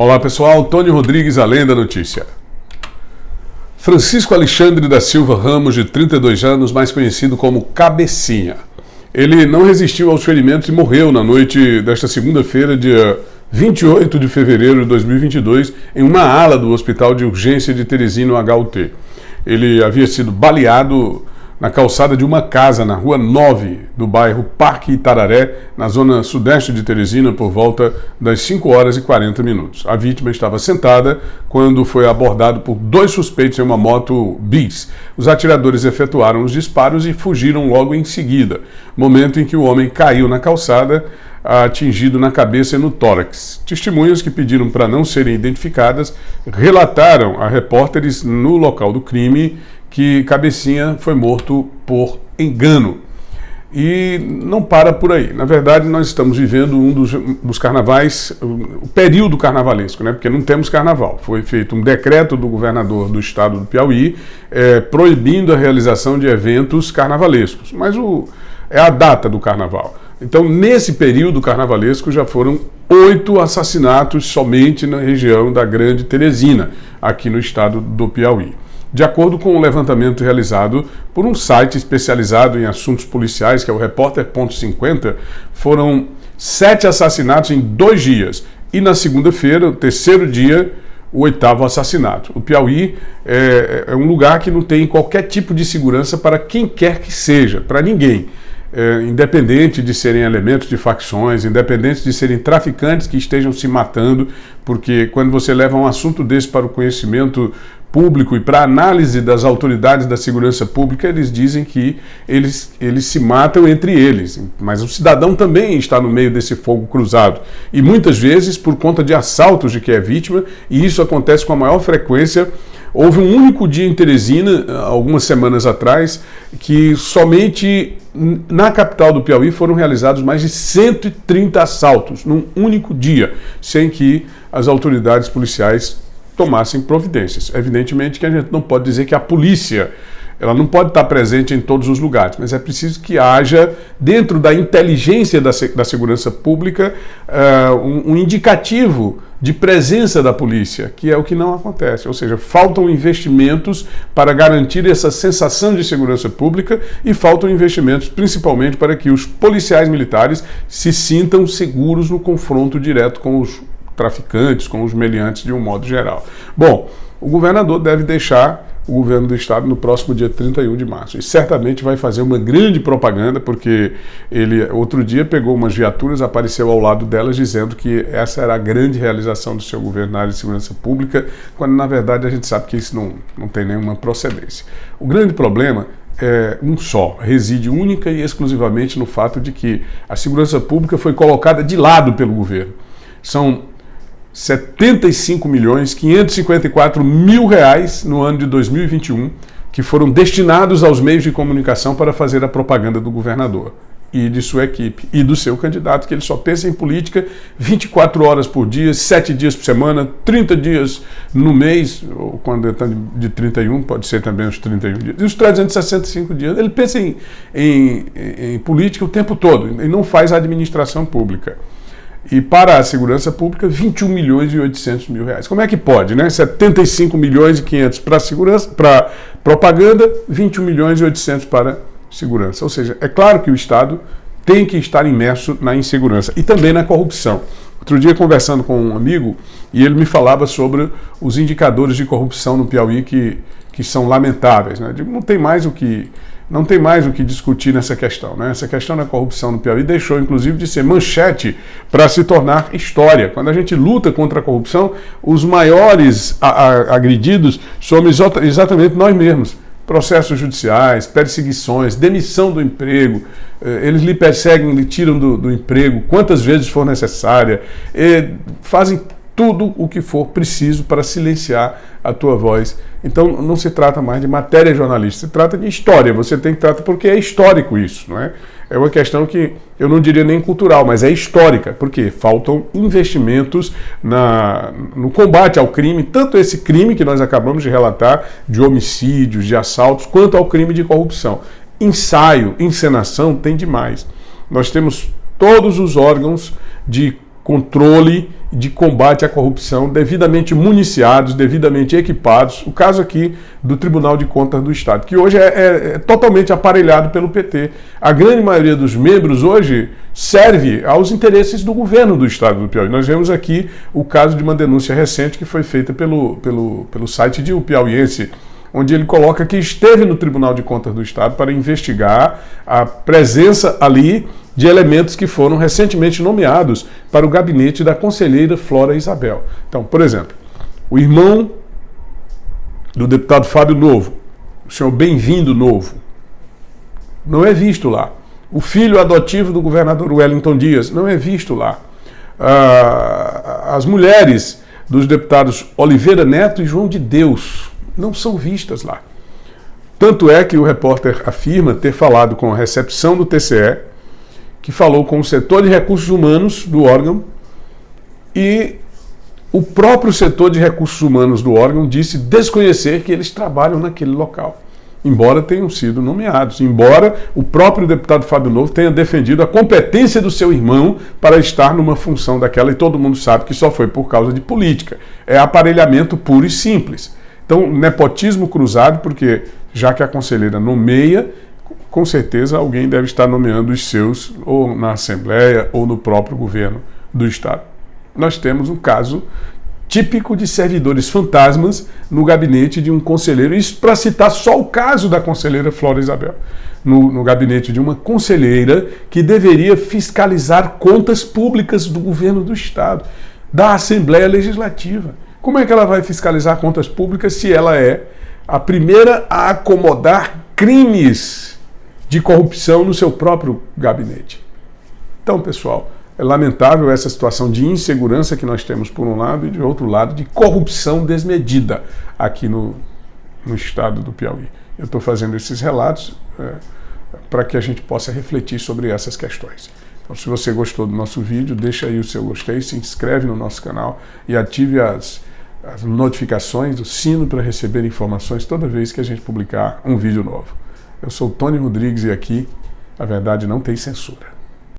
Olá pessoal, Tony Rodrigues, além da notícia. Francisco Alexandre da Silva Ramos, de 32 anos, mais conhecido como Cabecinha. Ele não resistiu aos ferimentos e morreu na noite desta segunda-feira, dia 28 de fevereiro de 2022, em uma ala do Hospital de Urgência de Teresina, HUT. Ele havia sido baleado na calçada de uma casa na rua 9 do bairro Parque Itararé, na zona sudeste de Teresina, por volta das 5 horas e 40 minutos. A vítima estava sentada quando foi abordado por dois suspeitos em uma moto bis. Os atiradores efetuaram os disparos e fugiram logo em seguida, momento em que o homem caiu na calçada, atingido na cabeça e no tórax. Testemunhas que pediram para não serem identificadas relataram a repórteres no local do crime que Cabecinha foi morto por engano. E não para por aí. Na verdade, nós estamos vivendo um dos, dos, carnavais, o período carnavalesco, né? porque não temos carnaval. Foi feito um decreto do governador do estado do Piauí é, proibindo a realização de eventos carnavalescos. Mas o, é a data do carnaval. Então, nesse período carnavalesco, já foram oito assassinatos somente na região da Grande Teresina, aqui no estado do Piauí. De acordo com um levantamento realizado por um site especializado em assuntos policiais, que é o Repórter.50, foram sete assassinatos em dois dias. E na segunda-feira, o terceiro dia, o oitavo assassinato. O Piauí é, é, um lugar que não tem qualquer tipo de segurança para quem quer que seja, para ninguém. É, independente de serem elementos de facções, independente de serem traficantes que estejam se matando, porque quando você leva um assunto desse para o conhecimento público e para análise das autoridades da segurança pública, eles dizem que eles, eles se matam entre eles. Mas o cidadão também está no meio desse fogo cruzado. E muitas vezes por conta de assaltos de que é vítima, e isso acontece com a maior frequência. Houve um único dia em Teresina, algumas semanas atrás, que somente na capital do Piauí foram realizados mais de 130 assaltos num único dia, sem que as autoridades policiais tomassem providências. Evidentemente que a gente não pode dizer que a polícia ela não pode estar presente em todos os lugares, mas é preciso que haja, dentro da inteligência da, da segurança pública, uh, um, um, indicativo de presença da polícia, que é o que não acontece. Ou seja, faltam investimentos para garantir essa sensação de segurança pública e faltam investimentos principalmente para que os policiais militares se sintam seguros no confronto direto com os traficantes, com os meliantes de um modo geral. Bom, o governador deve deixar o governo do estado no próximo dia 31 de março. E certamente vai fazer uma grande propaganda, porque ele outro dia pegou umas viaturas, apareceu ao lado delas dizendo que essa era a grande realização do seu governo na área de segurança pública, quando na verdade a gente sabe que isso não, não tem nenhuma procedência. O grande problema é um só, reside única e exclusivamente no fato de que a segurança pública foi colocada de lado pelo governo. São 75 milhões 554 mil reais no ano de 2021 que foram destinados aos meios de comunicação para fazer a propaganda do governador e de sua equipe e do seu candidato, que ele só pensa em política 24 horas por dia, 7 dias por semana, 30 dias no mês, ou quando está de 31, pode ser também os 31 dias, e os 365 dias. Ele pensa em, em, em política o tempo todo e não faz administração pública. E para a segurança pública, 21 milhões e 800 mil reais. Como é que pode, né? 75 milhões e 500 para segurança, para propaganda, 21 milhões e 800 para segurança. Ou seja, é claro que o Estado tem que estar imerso na insegurança e também na corrupção. Outro dia, conversando com um amigo, e ele me falava sobre os indicadores de corrupção no Piauí que, que são lamentáveis. Né? Digo, não tem mais o que não tem mais o que discutir nessa questão. Né? Essa questão da corrupção no Piauí deixou, inclusive, de ser manchete para se tornar história. Quando a gente luta contra a corrupção, os maiores agredidos somos exatamente nós mesmos. Processos judiciais, perseguições, demissão do emprego, eh, eles lhe perseguem, lhe tiram do, do emprego quantas vezes for necessária, fazem tudo o que for preciso para silenciar a tua voz. Então não se trata mais de matéria jornalística, se trata de história. Você tem que tratar porque é histórico isso, não é? É uma questão que eu não diria nem cultural, mas é histórica, porque faltam investimentos na, no combate ao crime, tanto esse crime que nós acabamos de relatar, de homicídios, de assaltos, quanto ao crime de corrupção. Ensaio, encenação tem demais. Nós temos todos os órgãos de controle de combate à corrupção, devidamente municiados, devidamente equipados. O caso aqui do Tribunal de Contas do Estado, que hoje é, é, é totalmente aparelhado pelo PT. A grande maioria dos membros hoje serve aos interesses do governo do Estado do Piauí. Nós vemos aqui o caso de uma denúncia recente que foi feita pelo, pelo, pelo site de O Piauiense, onde ele coloca que esteve no Tribunal de Contas do Estado para investigar a presença ali de elementos que foram recentemente nomeados para o gabinete da conselheira Flora Isabel. Então, por exemplo, o irmão do deputado Fábio Novo, o senhor Bem-vindo Novo, não é visto lá. O filho adotivo do governador Wellington Dias não é visto lá. Ah, as mulheres dos deputados Oliveira Neto e João de Deus não são vistas lá. Tanto é que o repórter afirma ter falado com a recepção do TCE, que falou com o setor de recursos humanos do órgão e o próprio setor de recursos humanos do órgão disse desconhecer que eles trabalham naquele local, embora tenham sido nomeados, embora o próprio deputado Fábio Novo tenha defendido a competência do seu irmão para estar numa função daquela, e todo mundo sabe que só foi por causa de política. É aparelhamento puro e simples. Então, nepotismo cruzado, porque já que a conselheira nomeia, com certeza alguém deve estar nomeando os seus, ou na Assembleia, ou no próprio governo do Estado. Nós temos um caso típico de servidores fantasmas no gabinete de um conselheiro. Isso para citar só o caso da conselheira Flora Isabel. No, no, gabinete de uma conselheira que deveria fiscalizar contas públicas do governo do Estado, da Assembleia Legislativa. Como é que ela vai fiscalizar contas públicas se ela é a primeira a acomodar crimes de corrupção no seu próprio gabinete? Então, pessoal, é lamentável essa situação de insegurança que nós temos por um lado e de outro lado de corrupção desmedida aqui no, no estado do Piauí. Eu estou fazendo esses relatos é, para que a gente possa refletir sobre essas questões. Então, se você gostou do nosso vídeo, deixa aí o seu gostei, se inscreve no nosso canal e ative as as notificações, o sino para receber informações toda vez que a gente publicar um vídeo novo. Eu sou Tony Rodrigues e aqui a verdade não tem censura.